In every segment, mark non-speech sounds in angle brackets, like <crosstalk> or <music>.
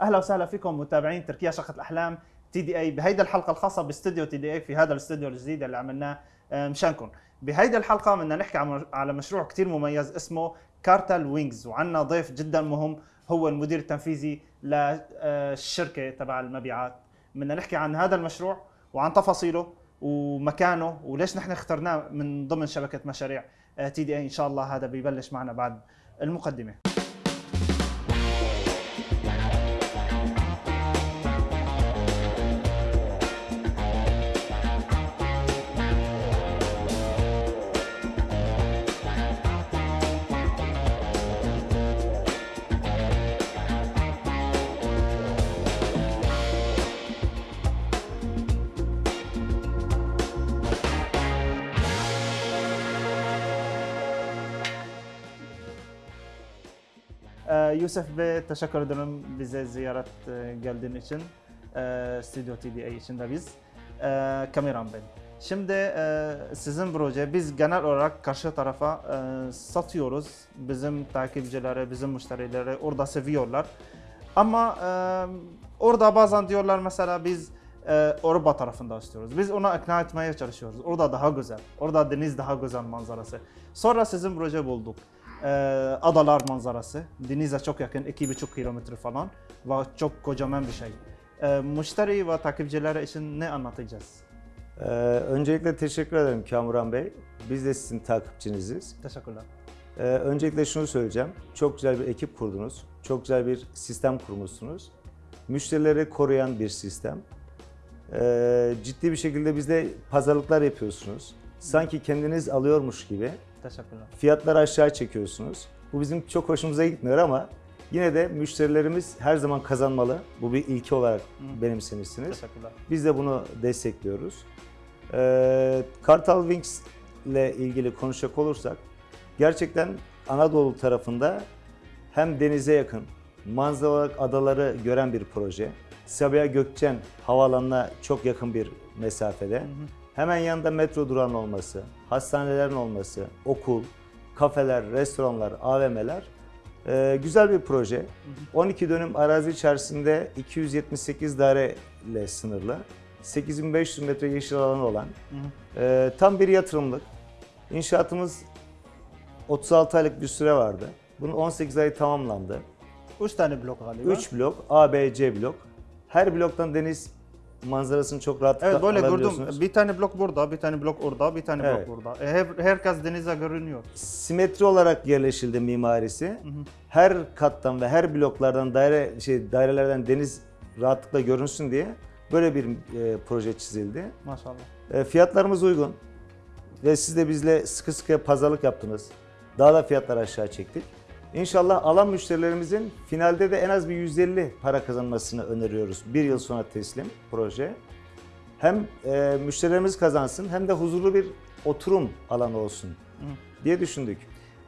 أهلا وسهلا فيكم متابعين تركيا شقة الأحلام تي دي أي. بهيدا الحلقة الخاصة باستوديو تي دي أي في هذا الاستوديو الجديد اللي عملناه آه، مشانكم. بهيدا الحلقة بدنا نحكي على مشروع كتير مميز اسمه كارتل وينجز وعندنا ضيف جدا مهم هو المدير التنفيذي للشركه تبع المبيعات. بدنا نحكي عن هذا المشروع وعن تفاصيله ومكانه وليش نحن اخترناه من ضمن شبكة مشاريع تي دي أي. إن شاء الله هذا بيبلش معنا بعد المقدمة. Yusuf Bey teşekkür ederim bize ziyaret e, geldiğin için. Ee, Stüdyo TDA için de biz. Ee, Kameram ben. Şimdi e, sizin proje biz genel olarak karşı tarafa e, satıyoruz. Bizim takipçilere, bizim müşterilere orada seviyorlar. Ama e, orada bazen diyorlar mesela biz e, tarafında istiyoruz. Biz ona ikna etmeye çalışıyoruz. Orada daha güzel. Orada deniz daha güzel manzarası. Sonra sizin proje bulduk. Ee, adalar manzarası. Denize çok yakın, 2,5 kilometre falan ve çok kocaman bir şey. Ee, müşteri ve takipçilere için ne anlatacağız? Ee, öncelikle teşekkür ederim Kamuran Bey. Biz de sizin takipçiniziz. Teşekkürler. Ee, öncelikle şunu söyleyeceğim. Çok güzel bir ekip kurdunuz. Çok güzel bir sistem kurmuşsunuz. Müşterileri koruyan bir sistem. Ee, ciddi bir şekilde bizde pazarlıklar yapıyorsunuz. Sanki kendiniz alıyormuş gibi Teşekkürler. fiyatları aşağı çekiyorsunuz. Bu bizim çok hoşumuza gitmiyor ama yine de müşterilerimiz her zaman kazanmalı. Bu bir ilke olarak benimsemişsiniz. Teşekkürler. Biz de bunu destekliyoruz. Ee, Kartal Wings ile ilgili konuşacak olursak gerçekten Anadolu tarafında hem denize yakın, manzara olarak adaları gören bir proje. Sabiha Gökçen havaalanına çok yakın bir mesafede. Hemen yanında metro durağının olması, hastanelerin olması, okul, kafeler, restoranlar, AVM'ler ee, güzel bir proje. 12 dönüm arazi içerisinde 278 daire ile sınırlı. 8500 metre yeşil alanı olan ee, tam bir yatırımlık. İnşaatımız 36 aylık bir süre vardı. Bunun 18 ayı tamamlandı. 3 tane blok galiba. 3 blok, A, B, C blok. Her bloktan deniz manzarasını çok rahatlıkla Evet böyle gördüm. Bir tane blok burada, bir tane blok orada, bir tane Evet. blok burada. E, her, herkes denize görünüyor. simetri olarak yerleşildi mimarisi. Her kattan ve her bloklardan daire şey dairelerden deniz rahatlıkla görünsün diye böyle bir e, proje çizildi. Maşallah. E, fiyatlarımız uygun ve siz de bizle sıkı sıkı pazarlık yaptınız. Daha da fiyatları aşağı çektik. İnşallah alan müşterilerimizin finalde de en az bir 150 para kazanmasını öneriyoruz. Bir yıl sonra teslim proje. Hem e, müşterilerimiz kazansın hem de huzurlu bir oturum alanı olsun diye düşündük.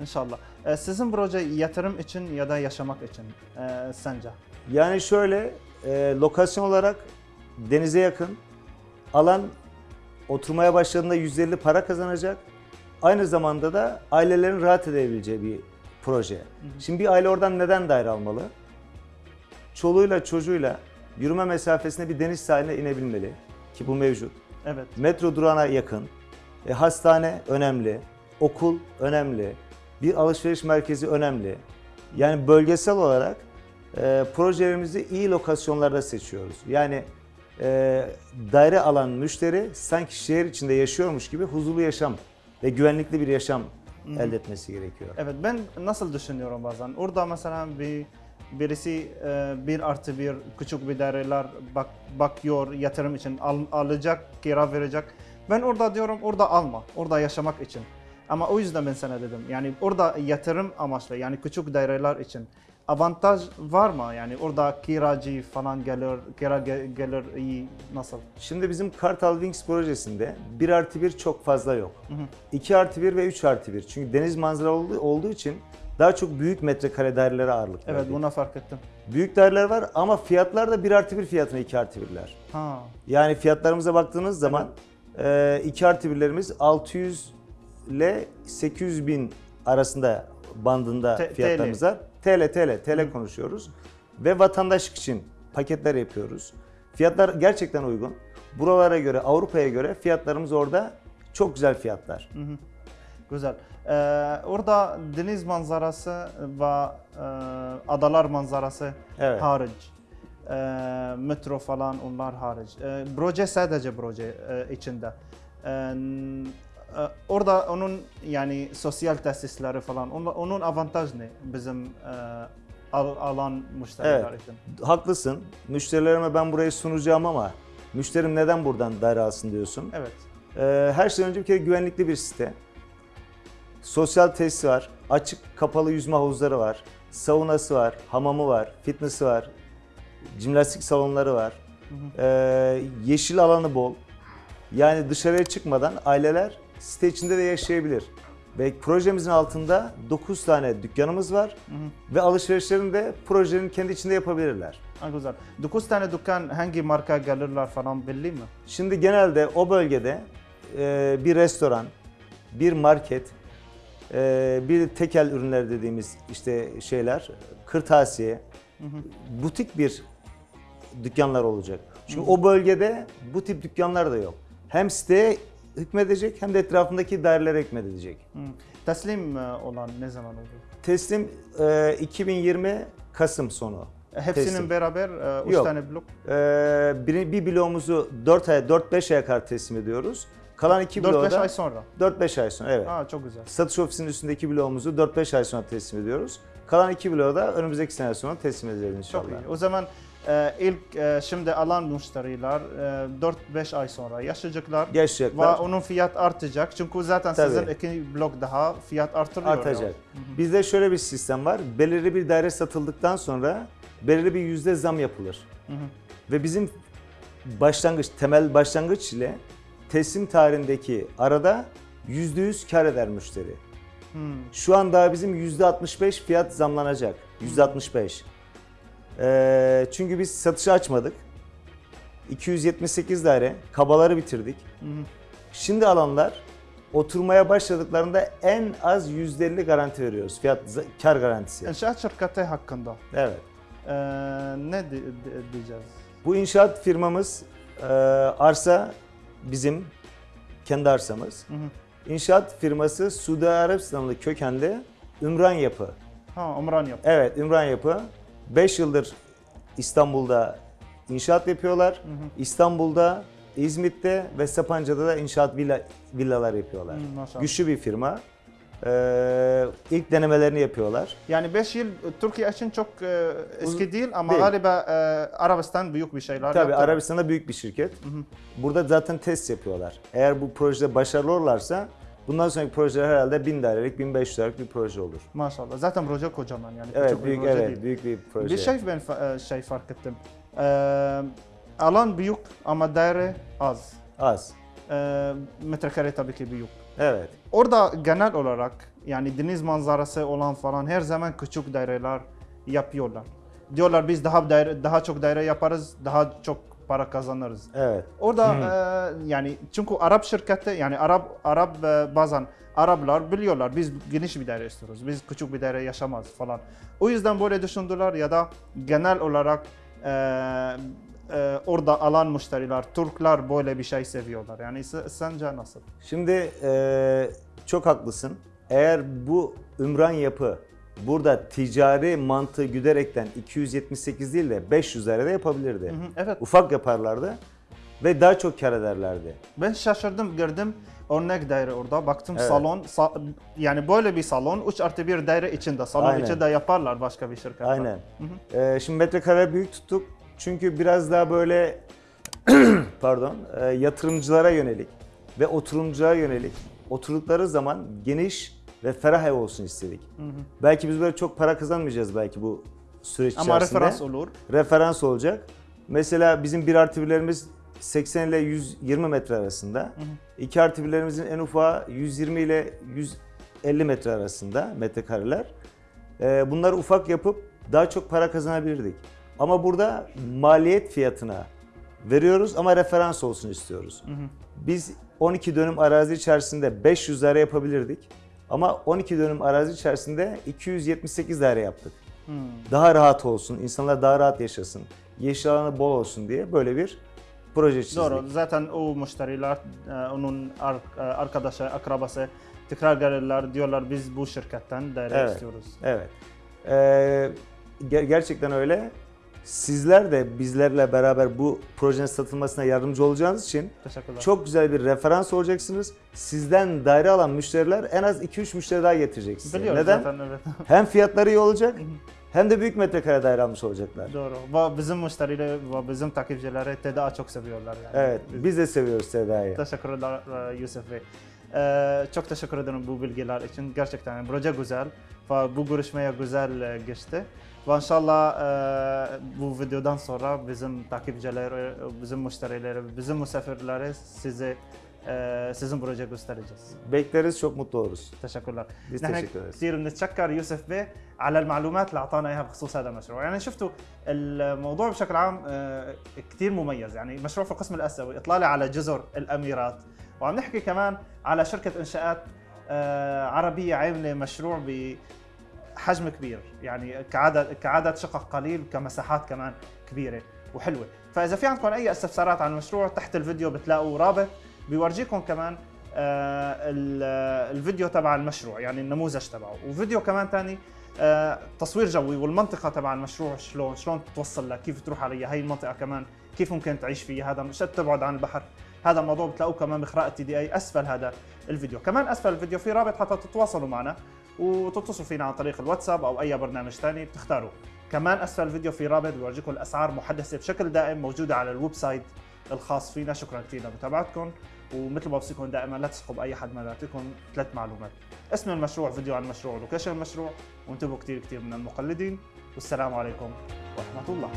İnşallah. E, sizin proje yatırım için ya da yaşamak için e, sence? Yani şöyle e, lokasyon olarak denize yakın alan oturmaya başladığında 150 para kazanacak. Aynı zamanda da ailelerin rahat edebileceği bir proje. Şimdi bir aile oradan neden daire almalı? Çoluğuyla çocuğuyla yürüme mesafesinde bir deniz sahiline inebilmeli ki bu mevcut. Evet. Metro durağına yakın, e, hastane önemli, okul önemli, bir alışveriş merkezi önemli. Yani bölgesel olarak e, projelerimizi iyi lokasyonlarda seçiyoruz. Yani e, daire alan müşteri sanki şehir içinde yaşıyormuş gibi huzurlu yaşam ve güvenlikli bir yaşam elde etmesi gerekiyor. Evet ben nasıl düşünüyorum bazen. Orada mesela bir birisi e, bir artı bir küçük bir daireler bak, bakıyor yatırım için al- alacak, kira verecek. Ben orada diyorum orada alma, orada yaşamak için. Ama o yüzden ben sana dedim yani orada yatırım amaçlı yani küçük daireler için avantaj var mı? Yani orada kiracı falan gelir, kira ge- gelir iyi nasıl? Şimdi bizim Kartal Wings projesinde 1 artı 1 çok fazla yok. 2 artı 1 ve 3 artı 1. Çünkü deniz manzara olduğu, için daha çok büyük metrekare dairelere ağırlık Evet verdik. buna fark ettim. Büyük daireler var ama fiyatlar da 1 artı 1 fiyatına 2 artı 1'ler. Ha. Yani fiyatlarımıza baktığınız zaman 2 artı 1'lerimiz 600 ile 800 bin arasında bandında T- fiyatlarımız var. TL, TL, TL konuşuyoruz. ve vatandaşlık için paketler yapıyoruz. Fiyatlar gerçekten uygun. Buralara göre, Avrupa'ya göre fiyatlarımız orada çok güzel fiyatlar. Güzel. Ee, orada deniz manzarası ve e, adalar manzarası Evet. hariç. Ee, metro falan onlar hariç. Ee, proje sadece proje e, içinde. E, orada onun yani sosyal tesisleri falan onun, onun avantaj ne bizim e, al- alan müşteriler Evet. için? Haklısın. Müşterilerime ben burayı sunacağım ama müşterim neden buradan daire alsın diyorsun. Evet. Ee, her şeyden önce bir kere güvenlikli bir site. Sosyal tesisi var, açık kapalı yüzme havuzları var, saunası var, hamamı var, fitness'i var, jimnastik salonları var. Ee, yeşil alanı bol. Yani dışarıya çıkmadan aileler site içinde de yaşayabilir. Ve projemizin altında 9 tane dükkanımız var ve alışverişlerini de projenin kendi içinde yapabilirler. Ha, güzel. 9 tane dükkan hangi marka gelirler falan belli mi? Şimdi genelde o bölgede e, bir restoran, bir market, e, bir tekel ürünler dediğimiz işte şeyler, kırtasiye, butik bir dükkanlar olacak. Çünkü o bölgede bu tip dükkanlar da yok. Hem siteye hükmedecek hem de etrafındaki dairelere hükmedecek. Hı. Teslim e, olan ne zaman olur? Teslim e, 2020 Kasım sonu. Hepsinin Teslim. beraber 3 Yok. tane blok. E, bir, bir bloğumuzu 4 ay 4-5 aya kadar teslim ediyoruz. Kalan iki 4-5 bloğu da ay sonra. 4-5 ay sonra evet. Aa çok güzel. Satış ofisinin üstündeki bloğumuzu 4-5 ay sonra teslim ediyoruz. Kalan iki bloğu da önümüzdeki sene sonra teslim edeceğiz inşallah. Çok iyi. O zaman e, ilk e, şimdi alan müşteriler e, 4-5 ay sonra yaşayacaklar. Ve Yaşayacaklar, onun fiyat artacak. Çünkü zaten Tabii. sizin iki blok daha fiyat artırıyor. artacak. Bizde şöyle bir sistem var. Belirli bir daire satıldıktan sonra belirli bir yüzde zam yapılır. Hı hı. Ve bizim başlangıç, temel başlangıç ile teslim tarihindeki arada yüzde yüz kar eder müşteri. Hmm. Şu an daha bizim yüzde 65 fiyat zamlanacak. Yüzde 65. Ee, çünkü biz satışı açmadık. 278 daire, kabaları bitirdik. Hı hı. Şimdi alanlar oturmaya başladıklarında en az %50 garanti veriyoruz. Fiyat kar garantisi. İnşaat şirketi hakkında Evet. e, ne di- di- diyeceğiz? Bu inşaat firmamız e, arsa bizim kendi arsamız. Hı hı. İnşaat firması Suudi Arabistanlı kökenli Ümran Yapı. Ha, Umran yap. Evet Ümran Yapı 5 yıldır İstanbul'da inşaat yapıyorlar. İstanbul'da, İzmit'te ve Sapanca'da da inşaat villa, villalar yapıyorlar. Hı, maşallah. Güçlü bir firma. Ee, ilk denemelerini yapıyorlar. Yani 5 yıl Türkiye için çok e, eski değil ama değil. galiba e, Arabistan büyük bir şeyler Tabii yaptı. Arabistan'da büyük bir şirket. Burada zaten test yapıyorlar. Eğer bu projede başarılı olurlarsa bundan sonraki projeler herhalde 1000 dairelik, 1500 dairelik bir proje olur. Maşallah. Zaten proje kocaman yani. Evet, bir büyük proje evet, değil. büyük bir proje. Bir şey ben e, şey fark ettim. E, alan büyük ama daire az. az. E, metrekare tabii ki büyük. Evet. Orada genel olarak yani deniz manzarası olan falan her zaman küçük daireler yapıyorlar. Diyorlar biz daha daire, daha çok daire yaparız, daha çok para kazanırız. Evet. Orada e, yani çünkü Arap şirketi yani Arap Arap e, bazen Araplar biliyorlar biz geniş bir daire istiyoruz. Biz küçük bir daire yaşamaz falan. O yüzden böyle düşündüler ya da genel olarak e, e, orada alan müşteriler, Türkler böyle bir şey seviyorlar. Yani se- sence nasıl? Şimdi eee, çok haklısın. Eğer bu Ümran yapı burada ticari mantığı güderekten 278 değil de 500 dairede yapabilirdi. Hı, Evet. Ufak yaparlardı ve daha çok kar ederlerdi. Ben şaşırdım gördüm örnek daire orada baktım Evet. salon sa- yani böyle bir salon 3 artı 1 daire içinde salon Aynen. içinde yaparlar başka bir şirketler. Aynen. Eee, şimdi metrekare büyük tuttuk çünkü biraz daha böyle <clears throat> pardon eee, yatırımcılara yönelik ve oturumculara yönelik oturdukları zaman geniş ve ferah ev olsun istedik. Belki biz böyle çok para kazanmayacağız belki bu süreç Ama içerisinde. referans olur. referans olacak. Mesela bizim 1 artı birlerimiz 80 ile 120 metre arasında. 2 artı birlerimizin en ufağı 120 ile 150 metre arasında metrekareler. Ee, bunları ufak yapıp daha çok para kazanabilirdik. Ama burada maliyet fiyatına veriyoruz ama referans olsun istiyoruz. Biz 12 dönüm arazi içerisinde 500 daire yapabilirdik. Ama 12 dönüm arazi içerisinde 278 daire yaptık. Daha rahat olsun, insanlar daha rahat yaşasın, yeşil alanı bol olsun diye böyle bir proje çizdik. Doğru. Zaten o müşteriler, e, onun e, arkadaşı, akrabası tekrar gelirler diyorlar biz bu şirketten daire Evet. istiyoruz. Evet. Ee, ger- gerçekten öyle. Sizler de bizlerle beraber bu projenin satılmasına yardımcı olacağınız için çok güzel bir referans olacaksınız. Sizden daire alan müşteriler en az 2-3 müşteri daha getirecek size. Biliyorum Neden? zaten evet. <laughs> Hem fiyatları iyi olacak hem de büyük metrekare daire almış olacaklar. Doğru. Ve bizim müşterileri ve bizim takipçileri TDA çok seviyorlar yani. Evet, Biz- de seviyoruz Seda'yı. Teşekkürler e, Yusuf Bey. E, çok teşekkür ederim bu bilgiler için. Gerçekten yani proje güzel ve bu görüşmeye güzel e, geçti. Ve inşallah e, bu videodan sonra bizim takipçileri, bizim müşterileri, bizim misafirleri size e, sizin proje göstereceğiz. Bekleriz, çok mutlu oluruz. تشكر Biz نحن teşekkür ederiz. كثير بنتشكر يوسف بيه على المعلومات اللي اعطانا اياها بخصوص هذا المشروع، يعني شفتوا الموضوع بشكل عام آه، كثير مميز، يعني مشروع في القسم الاسيوي اطلالي على جزر الاميرات، وعم نحكي كمان على شركة إنشاءات آه، عربية عاملة مشروع بحجم كبير، يعني كعدد كعدد شقق قليل كمساحات كمان كبيرة وحلوة، فإذا في عندكم أي استفسارات عن المشروع تحت الفيديو بتلاقوا رابط. بيورجيكم كمان آه، ال- الفيديو تبع المشروع يعني النموذج تبعه. وفيديو كمان تاني آه، تصوير جوي والمنطقة تبع المشروع شلون شلون توصل لها كيف تروح عليها هي المنطقة كمان كيف ممكن تعيش فيها هذا مش تبعد عن البحر. هذا الموضوع بتلاقوه كمان بقراءة تي دي أي. أسفل هذا الفيديو. كمان أسفل الفيديو. في رابط حتى تتواصلوا معنا وتتصلوا فينا عن طريق الواتساب أو أي برنامج ثاني بتختاروا كمان أسفل الفيديو في رابط بيورجيكم الأسعار محدثة بشكل دائم موجودة على الويب سايت الخاص فينا. شكرا كثير لمتابعتكم ومثل ما بوصيكم دائما لا تثقوا باي حد ما بيعطيكم ثلاث معلومات. اسم المشروع فيديو عن المشروع ولوكيشن المشروع. وانتبهوا كثير كثير من المقلدين. والسلام عليكم ورحمة الله.